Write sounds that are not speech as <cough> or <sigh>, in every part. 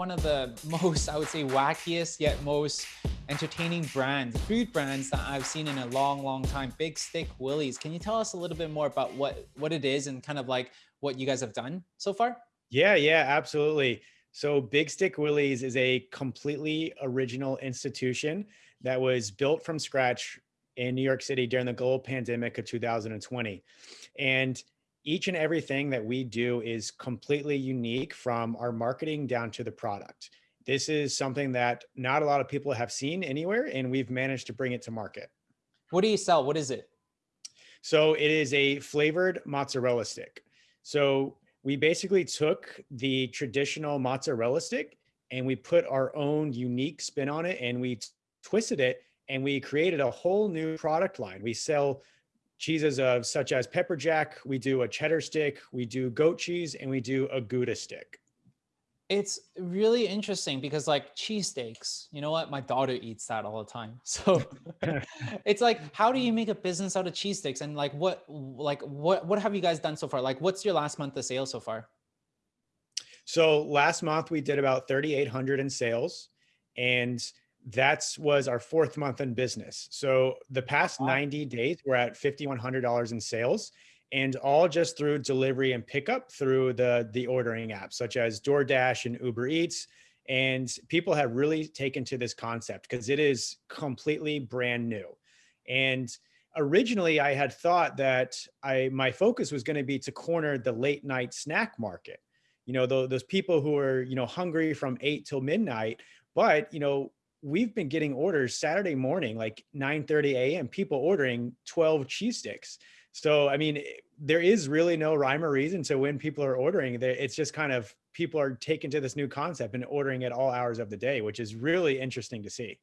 one of the <laughs> most, I would say, wackiest yet most entertaining brands, food brands that I've seen in a long, long time. Big Stick Willie's. Can you tell us a little bit more about what what it is and kind of like what you guys have done so far? Yeah, yeah, absolutely. So Big Stick Willie's is a completely original institution that was built from scratch in New York City during the global pandemic of 2020. And each and everything that we do is completely unique from our marketing down to the product. This is something that not a lot of people have seen anywhere, and we've managed to bring it to market. What do you sell? What is it? So it is a flavored mozzarella stick. So we basically took the traditional mozzarella stick and we put our own unique spin on it and we twisted it and we created a whole new product line. We sell cheeses of such as pepper jack, we do a cheddar stick, we do goat cheese, and we do a Gouda stick. It's really interesting because like cheesesteaks, you know what? My daughter eats that all the time. <laughs> So <laughs> it's like, how do you make a business out of cheesesteaks? And like, what, like, what, what have you guys done so far? Like, what's your last month of sales so far? So last month we did about 3,800 in sales and that's was our fourth month in business. So the past wow. 90 days, we're at $5,100 in sales and all just through delivery and pickup through the, the ordering apps such as DoorDash and Uber Eats. And people have really taken to this concept because it is completely brand new. And originally I had thought that I my focus was going to be to corner the late night snack market. You know, those, those people who are, you know, hungry from eight till midnight, but, you know, we've been getting orders Saturday morning, like 9 30 a.m., people ordering 12 cheese sticks. So, I mean, there is really no rhyme or reason to when people are ordering. It's just kind of people are taken to this new concept and ordering at all hours of the day, which is really interesting to see.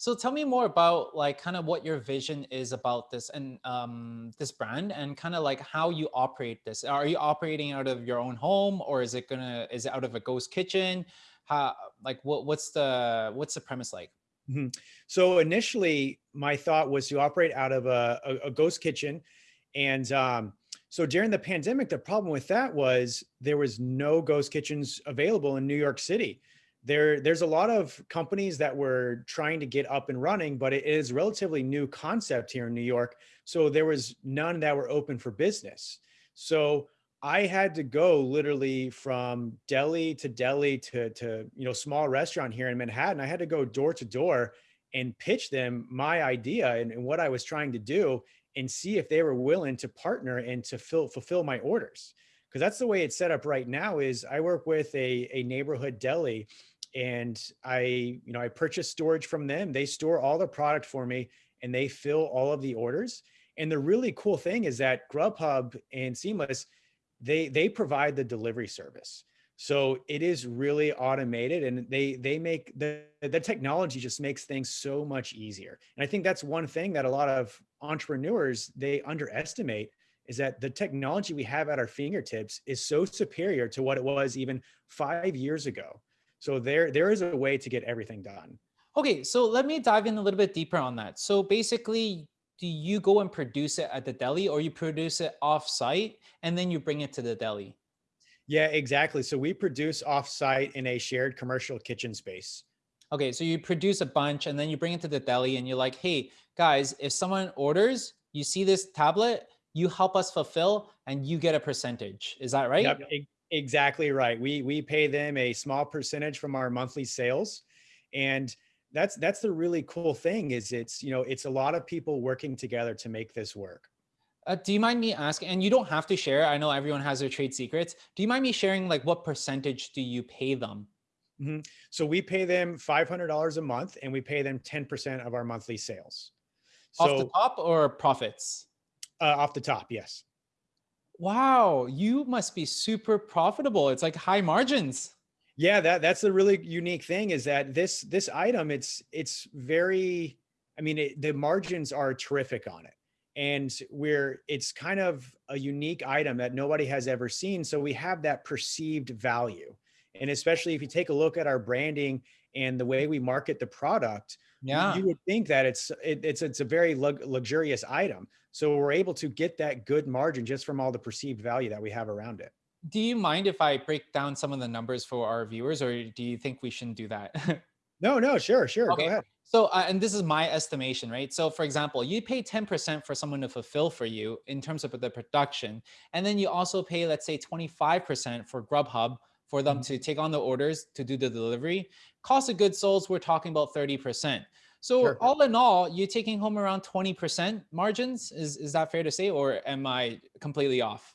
So tell me more about like kind of what your vision is about this and um, this brand and kind of like how you operate this. Are you operating out of your own home or is it gonna, is it out of a ghost kitchen? How like what what's the what's the premise like? Mm -hmm. so initially my thought was to operate out of a, a, a ghost kitchen and um, so during the pandemic the problem with that was there was no ghost kitchens available in new york city. There there's a lot of companies that were trying to get up and running but it is relatively new concept here in new york so there was none that were open for business. So I had to go literally from deli to deli to, to, you know, small restaurant here in Manhattan. I had to go door to door and pitch them my idea and, and what I was trying to do and see if they were willing to partner and to fill, fulfill my orders. Cause that's the way it's set up right now is I work with a, a neighborhood deli and I, you know, I purchase storage from them. They store all the product for me and they fill all of the orders. And the really cool thing is that Grubhub and Seamless, they they provide the delivery service. So it is really automated and they they make the the technology just makes things so much easier. And I think that's one thing that a lot of entrepreneurs they underestimate is that the technology we have at our fingertips is so superior to what it was even 5 years ago. So there there is a way to get everything done. Okay, so let me dive in a little bit deeper on that. So basically do you go and produce it at the deli or you produce it off site and then you bring it to the deli? Yeah, exactly. So we produce off site in a shared commercial kitchen space. Okay, so you produce a bunch and then you bring it to the deli and you're like, hey, guys, if someone orders, you see this tablet, you help us fulfill and you get a percentage. Is that right? Yep, exactly right. We, we pay them a small percentage from our monthly sales. And that's that's the really cool thing is it's you know it's a lot of people working together to make this work. Uh, do you mind me asking and you don't have to share i know everyone has their trade secrets do you mind me sharing like what percentage do you pay them? Mm -hmm. so we pay them $500 a month and we pay them 10% of our monthly sales. So, off the top or profits? Uh, off the top yes. Wow you must be super profitable it's like high margins yeah, that that's the really unique thing is that this this item it's it's very I mean it, the margins are terrific on it. And we're it's kind of a unique item that nobody has ever seen so we have that perceived value. And especially if you take a look at our branding and the way we market the product, yeah. you would think that it's it, it's it's a very luxurious item. So we're able to get that good margin just from all the perceived value that we have around it. Do you mind if I break down some of the numbers for our viewers, or do you think we shouldn't do that? <laughs> No, no, sure, sure. Go Okay. ahead. So, uh, and this is my estimation, right? So, for example, you pay 10% for someone to fulfill for you in terms of the production. And then you also pay, let's say, 25% for Grubhub for them Mhm. to take on the orders to do the delivery. Cost of goods sold, we're talking about 30%. So, Sure. all in all, you're taking home around 20% margins. Is, is that fair to say, or am I completely off?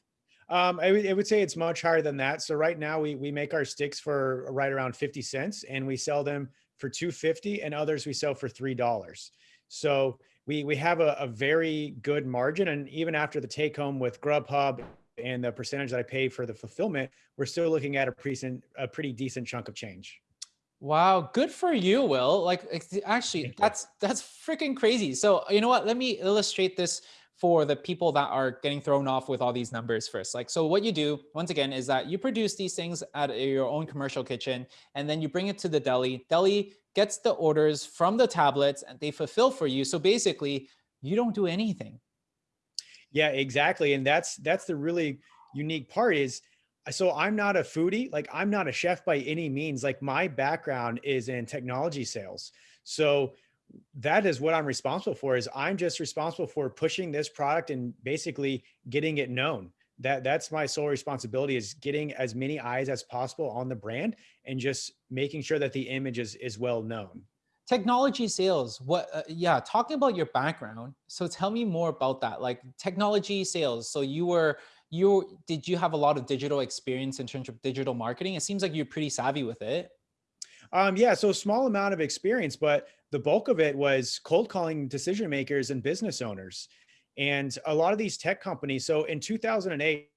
Um, I would, I would say it's much higher than that. So right now we we make our sticks for right around 50 cents and we sell them for 250 and others we sell for three dollars. So we we have a, a very good margin. And even after the take home with Grubhub and the percentage that I pay for the fulfillment, we're still looking at a pretty a pretty decent chunk of change. Wow, good for you, Will. Like actually that's that's freaking crazy. So, you know what? Let me illustrate this for the people that are getting thrown off with all these numbers first. Like so what you do once again is that you produce these things at your own commercial kitchen and then you bring it to the deli. Deli gets the orders from the tablets and they fulfill for you. So basically, you don't do anything. Yeah, exactly. And that's that's the really unique part is so I'm not a foodie, like I'm not a chef by any means. Like my background is in technology sales. So that is what I'm responsible for is I'm just responsible for pushing this product and basically getting it known. That that's my sole responsibility is getting as many eyes as possible on the brand and just making sure that the image is is well known. Technology sales. What uh, yeah, talking about your background. So tell me more about that. Like technology sales. So you were you did you have a lot of digital experience in terms of digital marketing? It seems like you're pretty savvy with it. Um, yeah, so small amount of experience, but the bulk of it was cold calling decision makers and business owners. And a lot of these tech companies, so in 2008,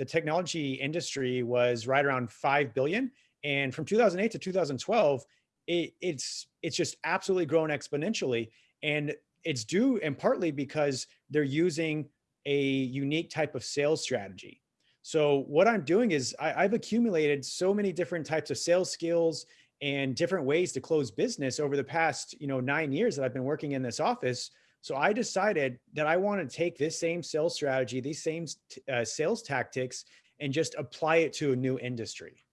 the technology industry was right around 5 billion. And from 2008 to 2012, it, it's it's just absolutely grown exponentially. And it's due and partly because they're using a unique type of sales strategy. So what I'm doing is I, I've accumulated so many different types of sales skills and different ways to close business over the past, you know, nine years that I've been working in this office. So I decided that I want to take this same sales strategy, these same uh, sales tactics, and just apply it to a new industry.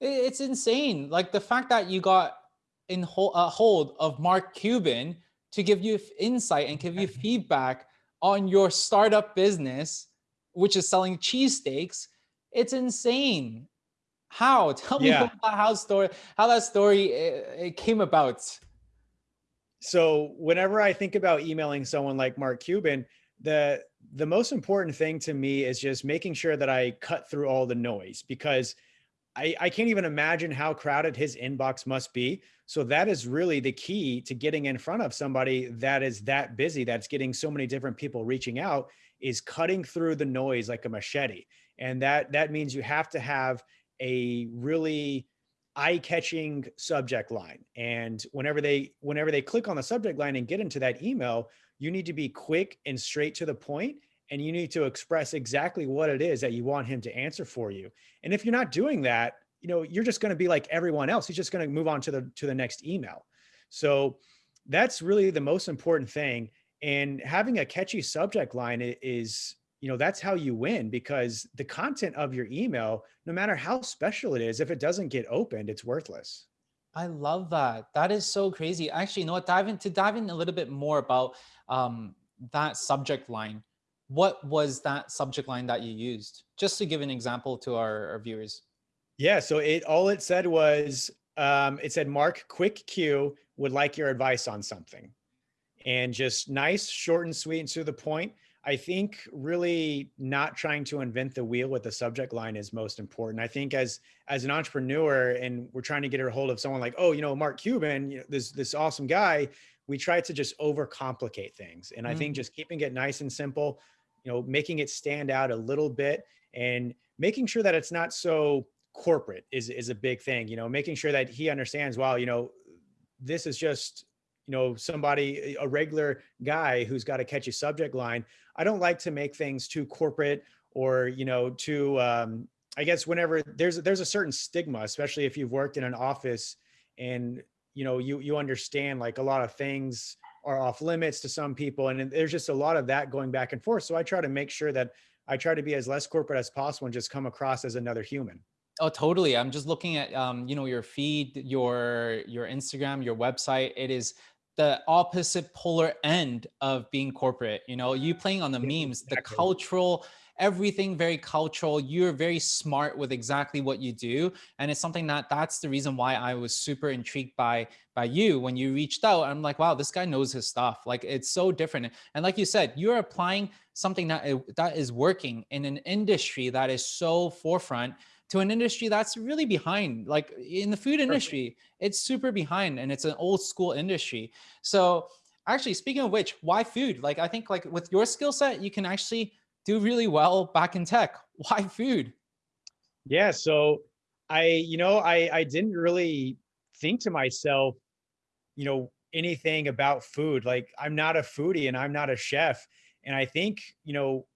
It's insane. Like the fact that you got in hold, uh, hold of Mark Cuban to give you insight and give you <laughs> feedback on your startup business, which is selling cheesesteaks. It's insane. How? Tell me Yeah. about how story, how that story uh, it came about. So whenever I think about emailing someone like Mark Cuban, the the most important thing to me is just making sure that I cut through all the noise because I, I can't even imagine how crowded his inbox must be. So that is really the key to getting in front of somebody that is that busy, that's getting so many different people reaching out, is cutting through the noise like a machete. And that that means you have to have a really eye-catching subject line. And whenever they whenever they click on the subject line and get into that email, you need to be quick and straight to the point and you need to express exactly what it is that you want him to answer for you and if you're not doing that, you know, you're just going to be like everyone else. He's just going to move on to the to the next email. So that's really the most important thing. And having a catchy subject line is, you know, that's how you win because the content of your email, no matter how special it is, if it doesn't get opened, it's worthless. I love that. That is so crazy. Actually, you know what? Dive in to dive in a little bit more about um, that subject line. What was that subject line that you used? Just to give an example to our, our viewers. Yeah. So it all it said was um, it said Mark Quick Q would like your advice on something. and just nice, short and sweet and to the point. I think really not trying to invent the wheel with the subject line is most important. I think as as an entrepreneur and we're trying to get a hold of someone like, oh, you know, Mark Cuban, you know, this this awesome guy, we try to just overcomplicate things. And I think Mm, just keeping it nice and simple, you know, making it stand out a little bit and making sure that it's not so corporate is is a big thing, you know, making sure that he understands, wow, you know, this is just you know somebody a regular guy who's got a catchy subject line i don't like to make things too corporate or you know too um i guess whenever there's there's a certain stigma especially if you've worked in an office and you know you you understand like a lot of things are off limits to some people and there's just a lot of that going back and forth so i try to make sure that I try to be as less corporate as possible and just come across as another human. Oh, totally. I'm just looking at, um, you know, your feed, your, your Instagram, your website. It is the opposite polar end of being corporate. You know, you playing on the Yeah, memes, the cultural, everything very cultural. You're very smart with exactly what you do. And it's something that that's the reason why I was super intrigued by, by you when you reached out. I'm like, wow, this guy knows his stuff. Like it's so different. And like you said, you're applying something that, that is working in an industry that is so forefront to an industry that's really behind like in the food industry it's super behind and it's an old school industry so actually speaking of which why food like i think like with your skill set you can actually do really well back in tech <laughs> why food Yeah, so I, you know, I I didn't really think to myself, you know, anything about food. Like I'm not a foodie and I'm not a chef. And I think, you know,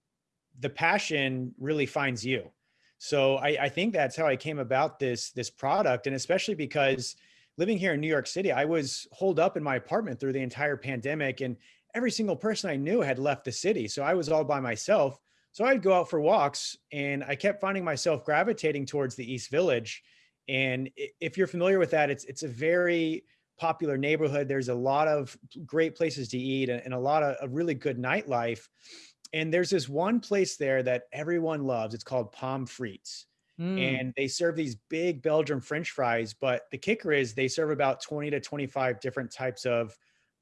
the passion really finds you. So I, I think that's how I came about this this product, and especially because living here in New York City, I was holed up in my apartment through the entire pandemic, and every single person I knew had left the city. So I was all by myself. So I'd go out for walks, and I kept finding myself gravitating towards the East Village. And if you're familiar with that, it's it's a very popular neighborhood. There's a lot of great places to eat and, and a lot of, of really good nightlife and there's this one place there that everyone loves. It's called Pommes Frites. Hmm. And they serve these big Belgian French fries. But the kicker is they serve about 20 to 25 different types of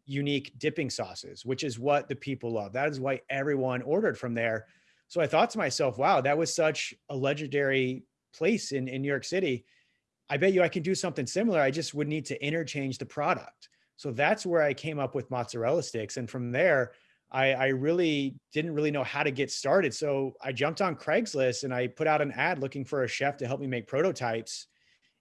unique dipping sauces, which is what the people love. That is why everyone ordered from there. So I thought to myself, wow, that was such a legendary place in, in New York City. I bet you I can do something similar. I just would need to interchange the product. So that's where I came up with mozzarella sticks. And from there, I, I really didn't really know how to get started. So I jumped on Craigslist and I put out an ad looking for a chef to help me make prototypes.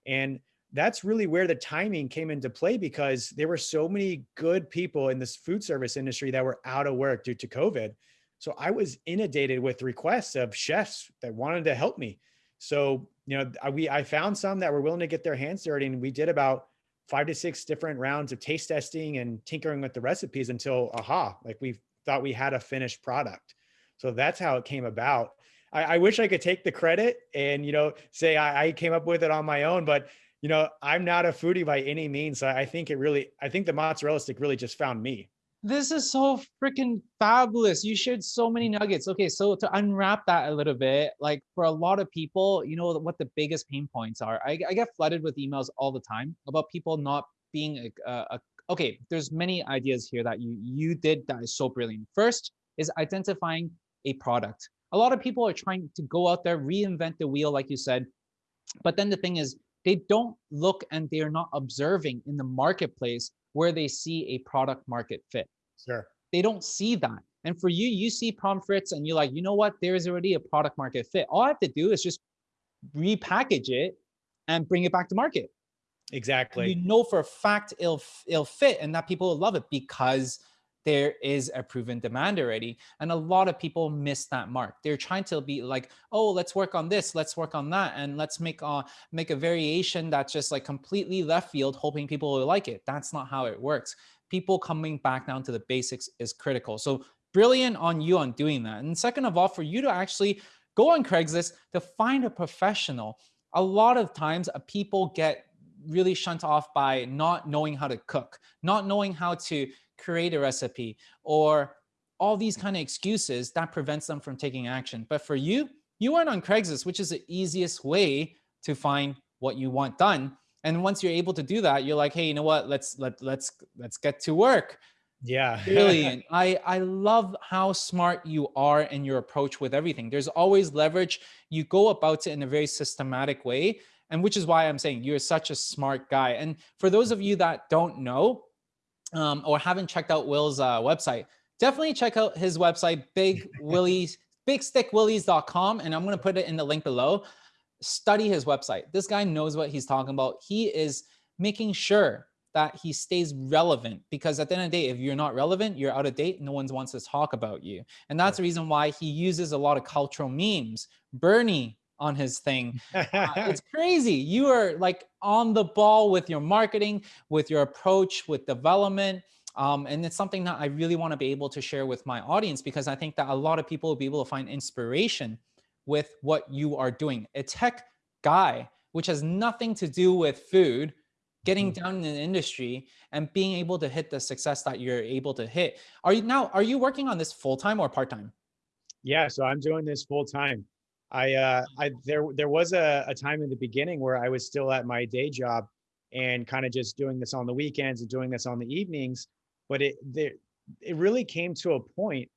And that's really where the timing came into play because there were so many good people in this food service industry that were out of work due to COVID. So I was inundated with requests of chefs that wanted to help me. So, you know, I, we I found some that were willing to get their hands dirty and we did about five to six different rounds of taste testing and tinkering with the recipes until aha, like we thought we had a finished product. So that's how it came about. I, I wish I could take the credit and you know say I, I came up with it on my own, but you know I'm not a foodie by any means. So I think it really, I think the mozzarella stick really just found me. This is so freaking fabulous. You shared so many nuggets. Okay, so to unwrap that a little bit, like for a lot of people, you know what the biggest pain points are. I, I get flooded with emails all the time about people not being a, a okay. There's many ideas here that you you did that is so brilliant. First is identifying a product. A lot of people are trying to go out there, reinvent the wheel, like you said, but then the thing is, they don't look and they're not observing in the marketplace where they see a product market fit Sure. they don't see that. And for you, you see Pommes Frites and you're like, you know what? There is already a product market fit. All I have to do is just repackage it and bring it back to market. And you know for a fact it'll it'll fit and that people will love it because there is a proven demand already. And a lot of people miss that mark. They're trying to be like, oh, let's work on this, let's work on that, and let's make uh make a variation that's just like completely left field, hoping people will like it. That's not how it works. People coming back down to the basics is critical. So brilliant on you on doing that. And second of all, for you to actually go on Craigslist to find a professional. A lot of times, uh, people get really shunt off by not knowing how to cook, not knowing how to create a recipe, or all these kind of excuses that prevents them from taking action. But for you, you went on Craigslist, which is the easiest way to find what you want done. And once you're able to do that, you're like, hey, you know what? Let's let let's let's get to work. Yeah. <laughs> Brilliant. I I love how smart you are in your approach with everything. There's always leverage. You go about it in a very systematic way, and which is why I'm saying you're such a smart guy. And for those of you that don't know um, or haven't checked out Will's uh, website, definitely check out his website, Big Willie's <laughs> bigstickwillies.com, and I'm going to put it in the link below. Study his website. This guy knows what he's talking about. He is making sure that he stays relevant because at the end of the day, if you're not relevant, you're out of date. No one wants to talk about you. And that's the reason why he uses a lot of cultural memes. Bernie on his thing. Uh, it's <laughs> crazy. You are like on the ball with your marketing, with your approach, with development. Um, and it's something that I really want to be able to share with my audience because I think that a lot of people will be able to find inspiration with what you are doing. A tech guy, which has nothing to do with food, getting Mhm. down in the industry and being able to hit the success that you're able to hit. Are you now, are you working on this full time or part time? Yeah, so I'm doing this full time. I uh I there there was a, a time in the beginning where I was still at my day job and kind of just doing this on the weekends and doing this on the evenings, but it there it really came to a point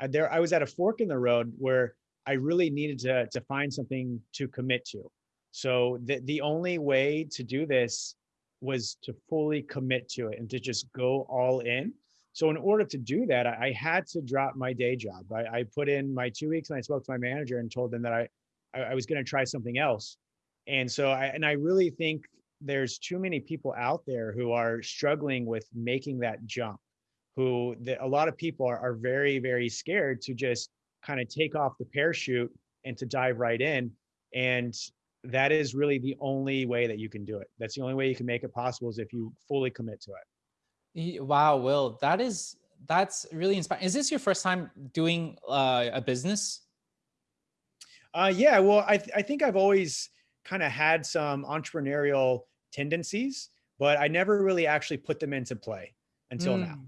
uh, there I was at a fork in the road where I really needed to to find something to commit to. So the the only way to do this was to fully commit to it and to just go all in. So in order to do that, I, I had to drop my day job. I, I put in my two weeks and I spoke to my manager and told them that I I, I was going to try something else. And so I and I really think there's too many people out there who are struggling with making that jump. Who the, a lot of people are, are very very scared to just kind of take off the parachute and to dive right in. And that is really the only way that you can do it. That's the only way you can make it possible is if you fully commit to it. Wow, Will, that is, that's really inspiring. Is this your first time doing uh, a business? Uh, yeah, well, I, th- I think I've always kind of had some entrepreneurial tendencies, but I never really actually put them into play until now. Mm.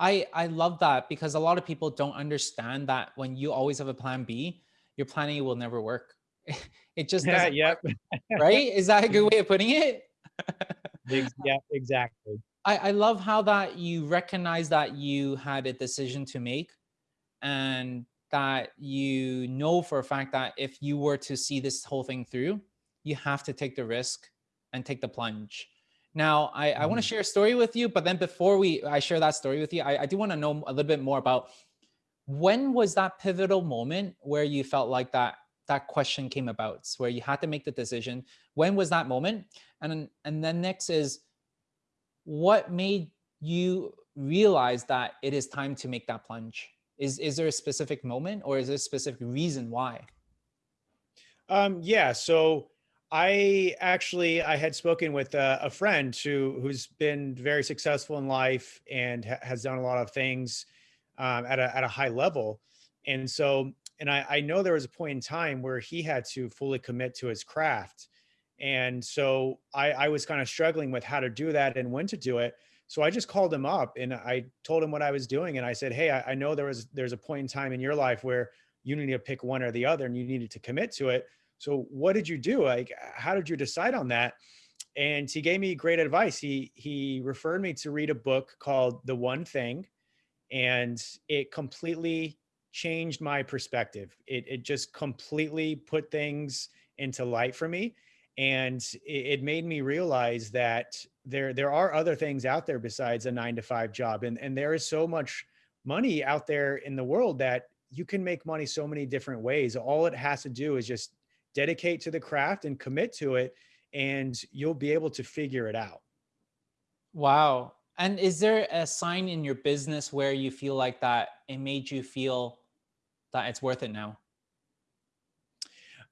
I I love that because a lot of people don't understand that when you always have a plan B, your plan A will never work. <laughs> It just Yeah, <laughs> doesn't yep. work, right? Is that a good <laughs> way of putting it? Yeah, exactly. I, I love how that you recognize that you had a decision to make and that you know for a fact that if you were to see this whole thing through, you have to take the risk and take the plunge. Now, I, I want to Mhm. share a story with you, but then before we I share that story with you, I, I do want to know a little bit more about when was that pivotal moment where you felt like that that question came about, where you had to make the decision. When was that moment? And and then next is what made you realize that it is time to make that plunge? Is is there a specific moment or is there a specific reason why? Um, yeah, so I actually I had spoken with a, a friend who who's been very successful in life and ha- has done a lot of things um, at a at a high level, and so and I, I know there was a point in time where he had to fully commit to his craft, and so I, I was kind of struggling with how to do that and when to do it. So I just called him up and I told him what I was doing, and I said, "Hey, I, I know there was there's a point in time in your life where you need to pick one or the other, and you needed to commit to it." So what did you do? Like, how did you decide on that? And he gave me great advice. He he referred me to read a book called The One Thing, and it completely changed my perspective. It it just completely put things into light for me, and it, it made me realize that there there are other things out there besides a nine to five job, and and there is so much money out there in the world that you can make money so many different ways. All it has to do is just dedicate to the craft and commit to it and you'll be able to figure it out Wow. And is there a sign in your business where you feel like that it made you feel that it's worth it now?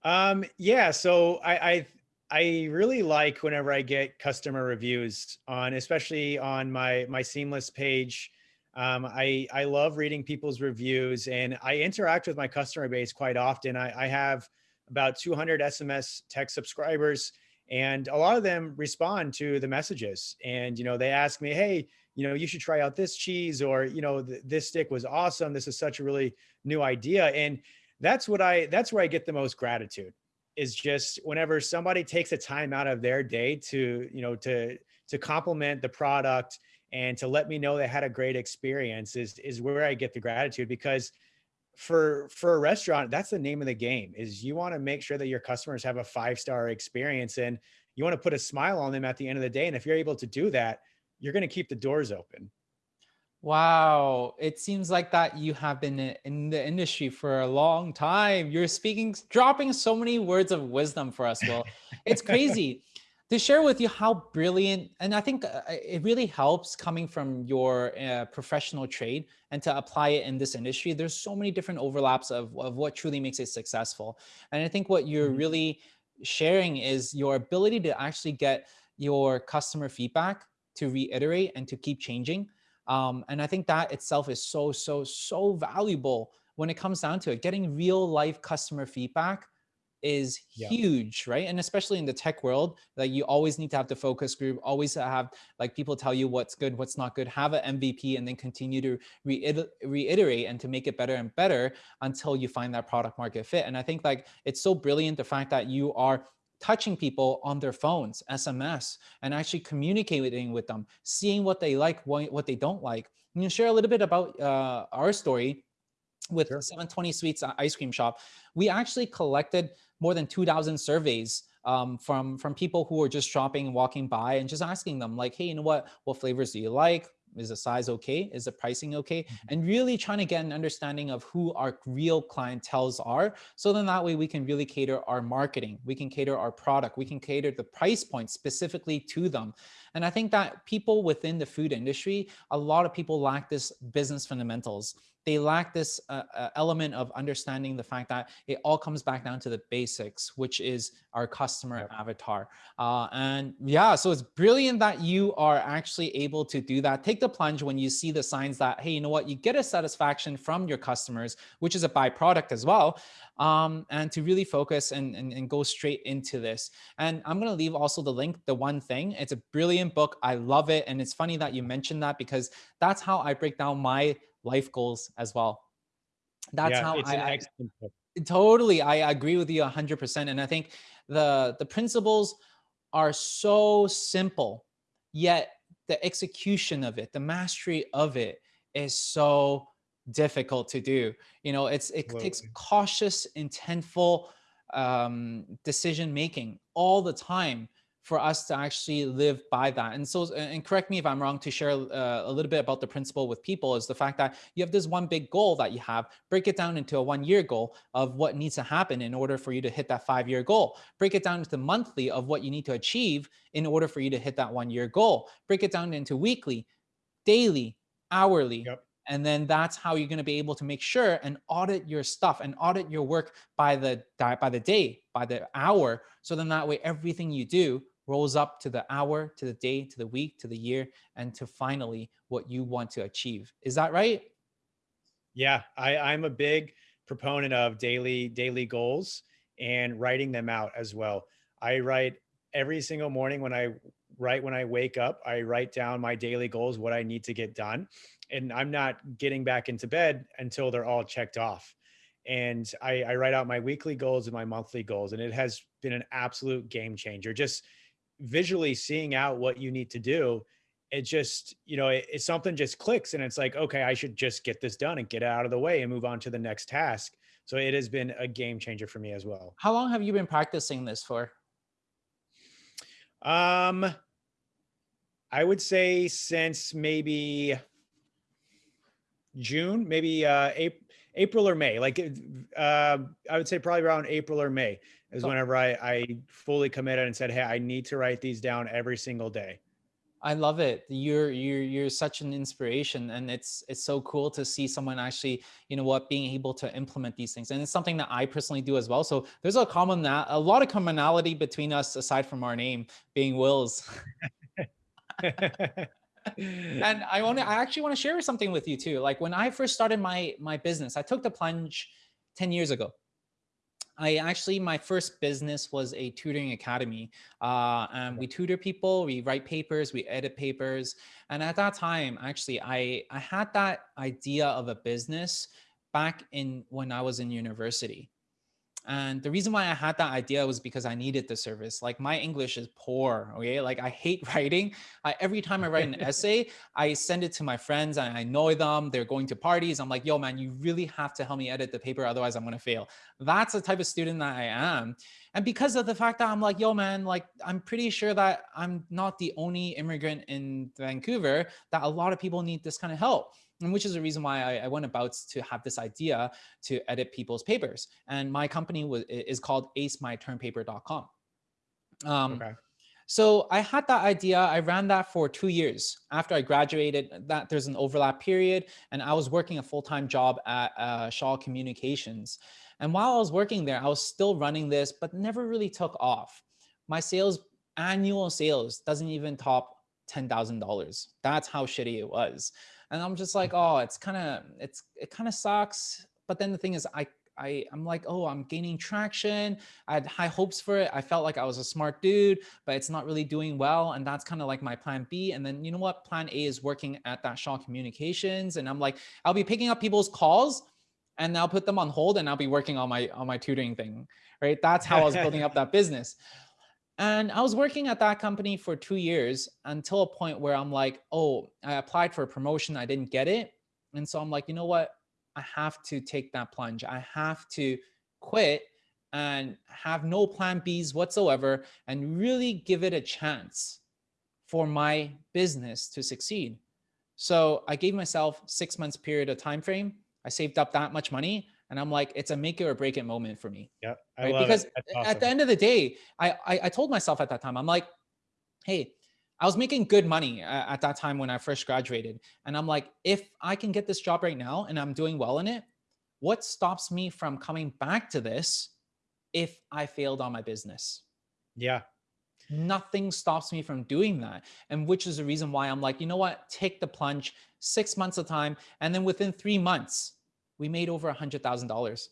um yeah so i i i really like whenever i get customer reviews on especially on my my seamless page. Um i i love reading people's reviews and i interact with my customer base quite often. I i have about 200 sms text subscribers and a lot of them respond to the messages. And you know they ask me hey you know you should try out this cheese or you know th- this stick was awesome. This is such a really new idea. And that's what i that's where i get the most gratitude is just whenever somebody takes a time out of their day to you know to to compliment the product and to let me know they had a great experience is is where i get the gratitude because for for a restaurant that's the name of the game is you want to make sure that your customers have a five star experience and you want to put a smile on them at the end of the day. And if you're able to do that you're going to keep the doors open Wow. It seems like that you have been in the industry for a long time. You're speaking, dropping so many words of wisdom for us, Will. It's crazy <laughs> to share with you how brilliant, and I think uh, it really helps coming from your uh, professional trade and to apply it in this industry. There's so many different overlaps of, of what truly makes it successful. And I think what you're Mhm. really sharing is your ability to actually get your customer feedback to reiterate and to keep changing Um, and I think that itself is so, so, so valuable when it comes down to it. Getting real life customer feedback is Yeah. huge, right? And especially in the tech world, like you always need to have the focus group, always have like people tell you what's good, what's not good, have an MVP and then continue to reiter reiterate and to make it better and better until you find that product market fit. And I think like it's so brilliant the fact that you are touching people on their phones, SMS, and actually communicating with them, seeing what they like, what, they don't like. Can you share a little bit about uh, our story with Sure. 720 Sweets uh, Ice Cream Shop? We actually collected more than 2,000 surveys um, from from people who were just shopping and walking by and just asking them like, hey, you know what? What flavors do you like? Is the size okay? Is the pricing okay? Mhm. And really trying to get an understanding of who our real clientels are. So then that way we can really cater our marketing, we can cater our product, we can cater the price point specifically to them. And I think that people within the food industry, a lot of people lack this business fundamentals they lack this uh, uh, element of understanding the fact that it all comes back down to the basics, which is our customer Yep. avatar. Uh, and yeah, so it's brilliant that you are actually able to do that. Take the plunge when you see the signs that, hey, you know what, you get a satisfaction from your customers, which is a byproduct as well. Um, and to really focus and, and, and go straight into this. And I'm going to leave also the link, the one thing. It's a brilliant book. I love it. And it's funny that you mentioned that because that's how I break down my life goals as well. That's Yeah, how it's I, an I excellent book. totally I agree with you 100% and I think the the principles are so simple yet the execution of it, the mastery of it is so difficult to do. You know, it's it takes cautious, intentful um decision making all the time for us to actually live by that. And so, and correct me if I'm wrong to share uh, a little bit about the principle with people is the fact that you have this one big goal that you have, break it down into a one year goal of what needs to happen in order for you to hit that five year goal. Break it down into monthly of what you need to achieve in order for you to hit that one year goal. Break it down into weekly, daily, hourly. Yep. And then that's how you're going to be able to make sure and audit your stuff and audit your work by the by the day, by the hour. So then that way everything you do rolls up to the hour, to the day, to the week, to the year, and to finally what you want to achieve. Is that right? Yeah, I, I'm a big proponent of daily daily goals and writing them out as well. I write every single morning when I write when I wake up, I write down my daily goals, what I need to get done. And I'm not getting back into bed until they're all checked off. And I, I write out my weekly goals and my monthly goals. And it has been an absolute game changer. Just visually seeing out what you need to do it just you know it, it's something just clicks and it's like okay i should just get this done and get it out of the way and move on to the next task so it has been a game changer for me as well How long have you been practicing this for? um i would say since maybe june maybe uh april april or may like uh, i would say probably around april or may is So whenever i i fully committed and said hey i need to write these down every single day I love it. You're you're you're such an inspiration, and it's it's so cool to see someone actually, you know what, being able to implement these things, and it's something that I personally do as well. So there's a common a lot of commonality between us aside from our name being Wills. <laughs> And I want to I actually want to share something with you too. Like when I first started my my business, I took the plunge 10 years ago. I actually, my first business was a tutoring academy. Uh, and we tutor people, we write papers, we edit papers. And at that time, actually, I, I had that idea of a business back in when I was in university. And the reason why I had that idea was because I needed the service. Like my English is poor. Okay. Like I hate <laughs> writing. I, every time I write an <laughs> essay, I send it to my friends and I annoy them. They're going to parties. I'm like, yo, man, you really have to help me edit the paper. Otherwise, I'm going to fail. That's the type of student that I am. And because of the fact that I'm like, yo, man, like I'm pretty sure that I'm not the only immigrant in Vancouver, that a lot of people need this kind of help and which is the reason why I, I, went about to have this idea to edit people's papers. And my company was is called acemytermpaper.com. Um, okay so I had that idea. I ran that for two years after I graduated. That there's an overlap period, and I was working a full time job at uh, Shaw Communications. And while I was working there, I was still running this, but never really took off. My sales, annual sales, doesn't even top ten thousand dollars. That's how shitty it was. And I'm just like, oh, it's kind of it's it kind of sucks. But then the thing is, I I, I'm like, oh, I'm gaining traction. I had high hopes for it. I felt like I was a smart dude, but it's not really doing well. And that's kind of like my plan B. And then you know what? Plan A is working at that Shaw Communications. And I'm like, I'll be picking up people's calls and I'll put them on hold and I'll be working on my on my tutoring thing. Right. That's how I was building up that <laughs> business. And I was working at that company for two years until a point where I'm like, oh, I applied for a promotion. I didn't get it. And so I'm like, you know what? I have to take that plunge. I have to quit and have no plan Bs whatsoever and really give it a chance for my business to succeed. So I gave myself six months period of time frame. I saved up that much money and I'm like, it's a make it or break it moment for me. Yeah. Right? Because awesome. at the end of the day, I, I, I told myself at that time, I'm like, hey, I was making good money at that time when I first graduated. And I'm like, if I can get this job right now and I'm doing well in it, what stops me from coming back to this if I failed on my business? Yeah. Nothing stops me from doing that. And which is the reason why I'm like, you know what? Take the plunge, six months of time. And then within three months, we made over a hundred thousand dollars.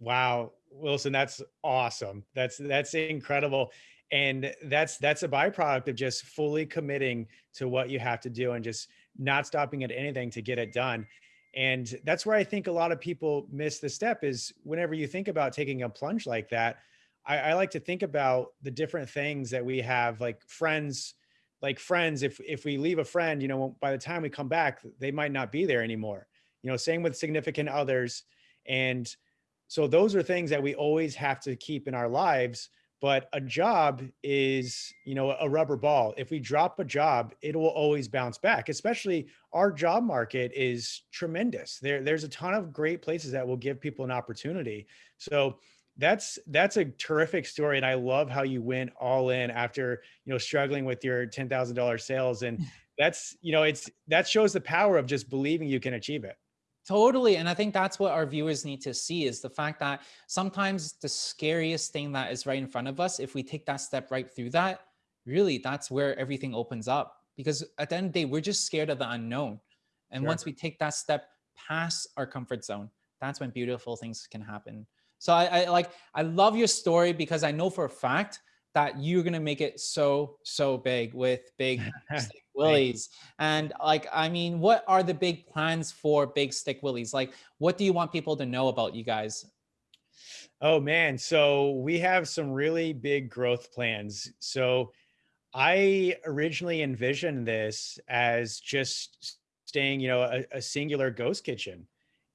Wow. Wilson, that's awesome. That's, that's incredible and that's that's a byproduct of just fully committing to what you have to do and just not stopping at anything to get it done and that's where i think a lot of people miss the step is whenever you think about taking a plunge like that I, I like to think about the different things that we have like friends like friends if if we leave a friend you know by the time we come back they might not be there anymore you know same with significant others. And so those are things that we always have to keep in our lives but a job is you know a rubber ball. If we drop a job it will always bounce back especially our job market is tremendous. There there's a ton of great places that will give people an opportunity. So that's that's a terrific story and i love how you went all in after you know struggling with your $10,000 sales. And <laughs> that's you know it's that shows the power of just believing you can achieve it Totally. And I think that's what our viewers need to see is the fact that sometimes the scariest thing that is right in front of us, if we take that step right through that, really that's where everything opens up. Because at the end of the day, we're just scared of the unknown. And sure. once we take that step past our comfort zone, that's when beautiful things can happen. So I, I like, I love your story because I know for a fact that you're going to make it so, so big with Big <laughs> Willies. And like, I mean, what are the big plans for Big Stick Willies? Like, what do you want people to know about you guys? Oh man, so we have some really big growth plans. So I originally envisioned this as just staying, you know, a, a singular ghost kitchen.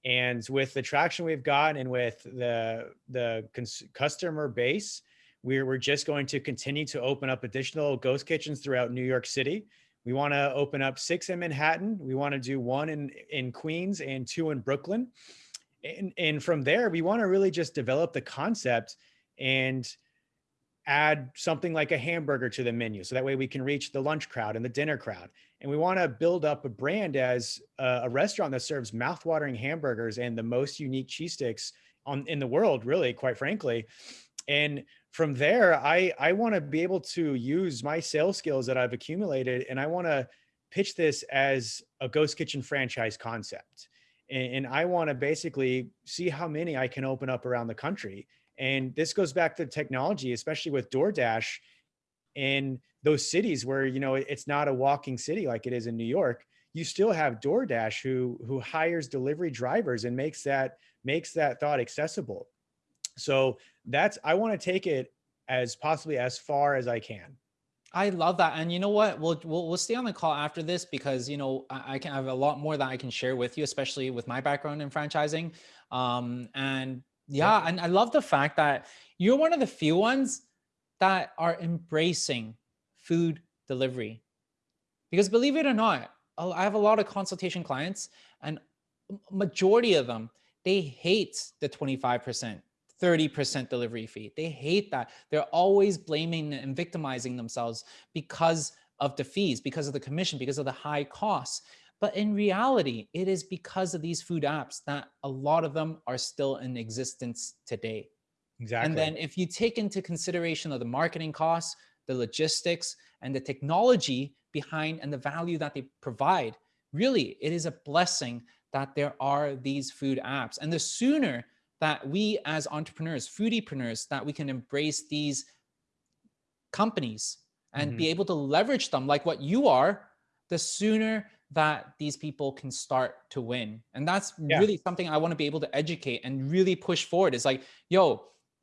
And with the traction we've got and with the the customer base, we're, we're just going to continue to open up additional ghost kitchens throughout New York City. We want to open up six in Manhattan. We want to do one in, in Queens and two in Brooklyn. And, and from there, we want to really just develop the concept and add something like a hamburger to the menu. So that way we can reach the lunch crowd and the dinner crowd. And we want to build up a brand as a, a restaurant that serves mouthwatering hamburgers and the most unique cheese sticks on in the world, really, quite frankly. And from there, I, I want to be able to use my sales skills that I've accumulated and I want to pitch this as a ghost kitchen franchise concept. And, and I want to basically see how many I can open up around the country. And this goes back to technology, especially with DoorDash in those cities where, you know, it's not a walking city like it is in New York. You still have DoorDash who, who hires delivery drivers and makes that, makes that thought accessible. So that's, I want to take it as possibly as far as I can. I love that. And you know what? We'll, we'll, we'll stay on the call after this because, you know, I, I can have a lot more that I can share with you, especially with my background in franchising. Um, and yeah, yeah, and I love the fact that you're one of the few ones that are embracing food delivery. Because believe it or not, I have a lot of consultation clients and majority of them, they hate the 25%. 30% delivery fee. They hate that. They're always blaming and victimizing themselves because of the fees, because of the commission, because of the high costs. But in reality, it is because of these food apps that a lot of them are still in existence today. Exactly. And then if you take into consideration of the marketing costs, the logistics, and the technology behind and the value that they provide, really it is a blessing that there are these food apps. And the sooner that we as entrepreneurs, foodiepreneurs, that we can embrace these companies and mm -hmm. be able to leverage them like what you are, the sooner that these people can start to win. And that's yeah. really something I want to be able to educate and really push forward. It's like, yo,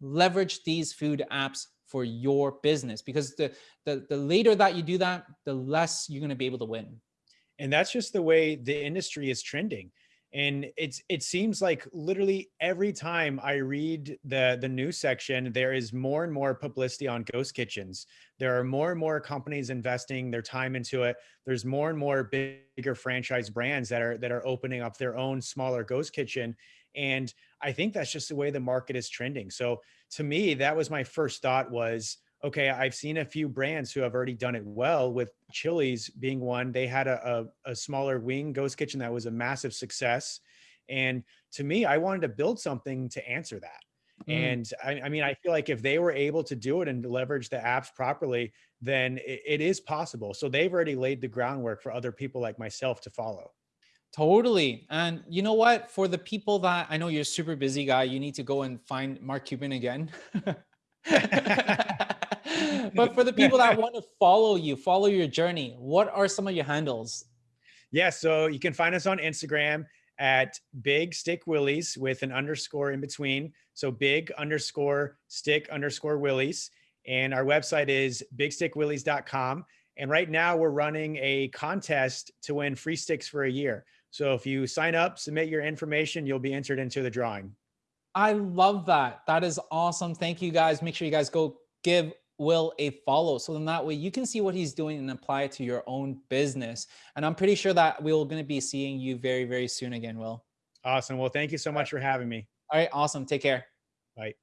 leverage these food apps for your business because the, the, the later that you do that, the less you're going to be able to win. And that's just the way the industry is trending and it's it seems like literally every time i read the the news section there is more and more publicity on ghost kitchens. There are more and more companies investing their time into it. There's more and more bigger franchise brands that are that are opening up their own smaller ghost kitchen. And i think that's just the way the market is trending. So to me that was my first thought was okay, I've seen a few brands who have already done it well with Chili's being one. They had a, a, a, smaller wing ghost kitchen that was a massive success. And to me, I wanted to build something to answer that. Mm. And I, I, mean, I feel like if they were able to do it and leverage the apps properly, then it, it is possible. So they've already laid the groundwork for other people like myself to follow. Totally. And you know what? For the people that I know you're a super busy guy, you need to go and find Mark Cuban again. <laughs> <laughs> but for the people that <laughs> want to follow you, follow your journey, what are some of your handles? Yeah, so you can find us on Instagram at Big Stick Willies with an underscore in between. So big underscore stick underscore Willies. And our website is bigstickwillies.com. And right now we're running a contest to win free sticks for a year. So if you sign up, submit your information, you'll be entered into the drawing. I love that. That is awesome. Thank you guys. Make sure you guys go give Will a follow. So then that way you can see what he's doing and apply it to your own business. And I'm pretty sure that we're going to be seeing you very, very soon again, Will. Awesome. Well, thank you so much for having me. All right. Awesome. Take care. Bye.